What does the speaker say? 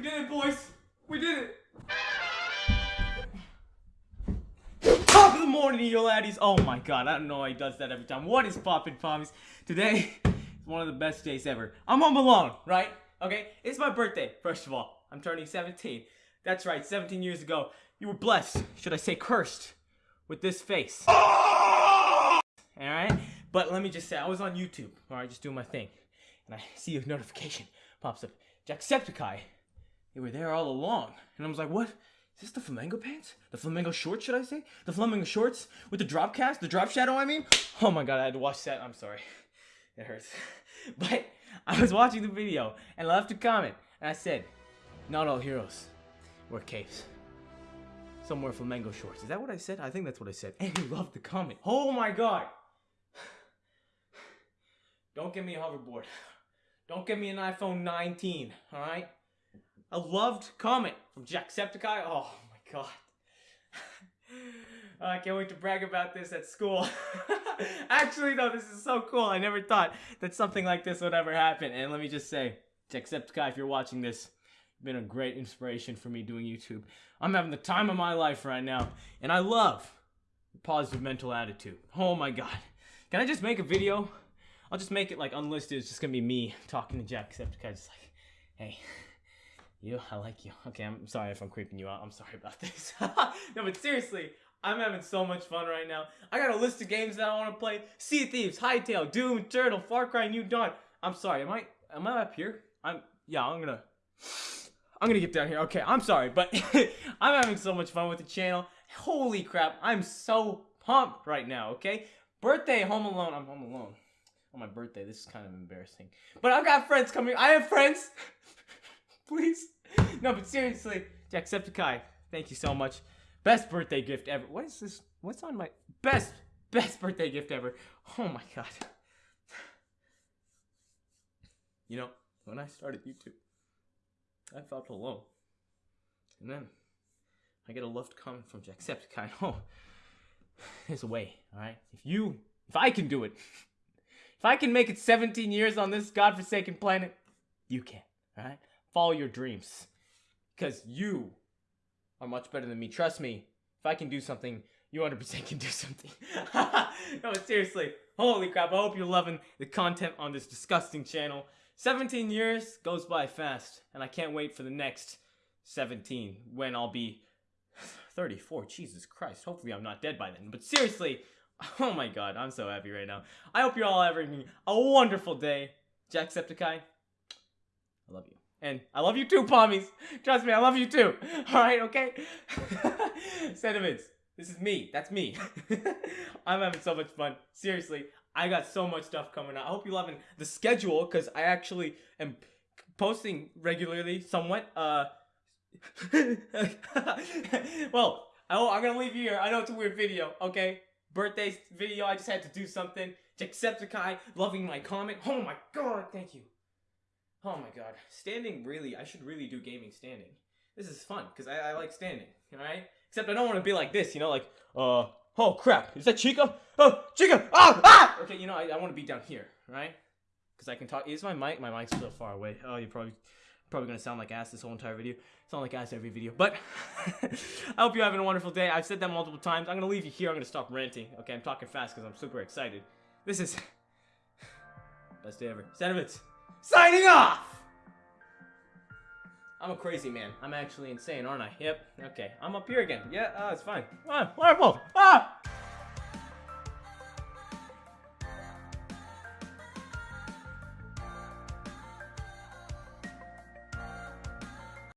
We did it, boys. We did it. Top of the morning, you laddies. Oh my god, I don't know why he does that every time. What is poppin' pommies? Today is one of the best days ever. I'm home alone, right? Okay, it's my birthday, first of all. I'm turning 17. That's right, 17 years ago, you were blessed, should I say cursed, with this face. Alright? But let me just say, I was on YouTube, alright, just doing my thing. And I see a notification pops up. Jacksepticeye. They were there all along. And I was like, what? Is this the flamingo pants? The flamingo shorts, should I say? The flamingo shorts with the drop cast? The drop shadow, I mean? Oh my god, I had to watch that. I'm sorry. It hurts. But I was watching the video and I left a comment. And I said, not all heroes wear capes. Some wear flamingo shorts. Is that what I said? I think that's what I said. And he loved the comment. Oh my god. Don't give me a hoverboard. Don't give me an iPhone 19, alright? A loved comment from Jacksepticeye. Oh my god. I can't wait to brag about this at school. Actually, no, this is so cool. I never thought that something like this would ever happen. And let me just say, Jacksepticeye, if you're watching this, you've been a great inspiration for me doing YouTube. I'm having the time of my life right now, and I love positive mental attitude. Oh my god. Can I just make a video? I'll just make it like unlisted. It's just gonna be me talking to Jacksepticeye, just like, hey, you, I like you. Okay, I'm sorry if I'm creeping you out. I'm sorry about this. no, but seriously, I'm having so much fun right now. I got a list of games that I want to play. Sea Thieves, Hightail, Doom, Eternal, Far Cry, New Dawn. I'm sorry, am I am I up here? I'm yeah, I'm gonna I'm gonna get down here. Okay, I'm sorry, but I'm having so much fun with the channel. Holy crap, I'm so pumped right now, okay? Birthday, home alone. I'm home alone. On my birthday, this is kind of embarrassing. But I've got friends coming. I have friends. Please. No, but seriously, Jacksepticeye, thank you so much. Best birthday gift ever. What is this? What's on my best best birthday gift ever? Oh my god. You know, when I started YouTube, I felt alone. And then I get a loved comment from Jacksepticeye. Oh, there's a way, alright? If you if I can do it, if I can make it 17 years on this godforsaken planet, you can, alright? Follow your dreams. Because you are much better than me. Trust me, if I can do something, you 100% can do something. no, seriously, holy crap, I hope you're loving the content on this disgusting channel. 17 years goes by fast, and I can't wait for the next 17 when I'll be 34. Jesus Christ, hopefully I'm not dead by then. But seriously, oh my god, I'm so happy right now. I hope you're all having a wonderful day. Jacksepticeye, I love you. And I love you too, Pommies. Trust me, I love you too. Alright, okay? Sentiments. This is me. That's me. I'm having so much fun. Seriously, I got so much stuff coming out. I hope you're loving the schedule because I actually am posting regularly, somewhat. Uh, well, I, I'm gonna leave you here. I know it's a weird video, okay? Birthday video, I just had to do something. Jacksepticeye, loving my comment. Oh my god, thank you. Oh my god. Standing really, I should really do gaming standing. This is fun, because I, I like standing, alright? Except I don't want to be like this, you know, like, uh, oh crap, is that Chica? Oh, Chica! Ah! Ah! Okay, you know, I, I want to be down here, right? Because I can talk, is my mic? My mic's so far away. Oh, you're probably, probably going to sound like ass this whole entire video. Sound like ass every video. But, I hope you're having a wonderful day. I've said that multiple times. I'm going to leave you here. I'm going to stop ranting. Okay, I'm talking fast because I'm super excited. This is, best day ever. Sentiments signing off! I'm a crazy man. I'm actually insane, aren't I? Yep. Okay. I'm up here again. Yeah, uh, it's fine. Ah, wonderful. Ah!